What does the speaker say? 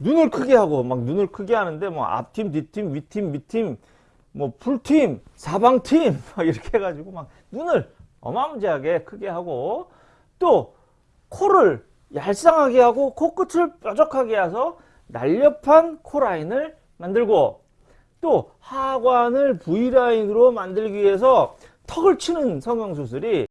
눈을 크게 하고 막 눈을 크게 하는데 뭐 앞팀 뒷팀 위팀 밑팀 뭐 풀팀 사방팀 막 이렇게 해가지고 막 눈을 어마무지하게 크게 하고 또 코를 얄쌍하게 하고 코끝을 뾰족하게 해서 날렵한 코라인을 만들고 또 하관을 V라인으로 만들기 위해서 턱을 치는 성형수술이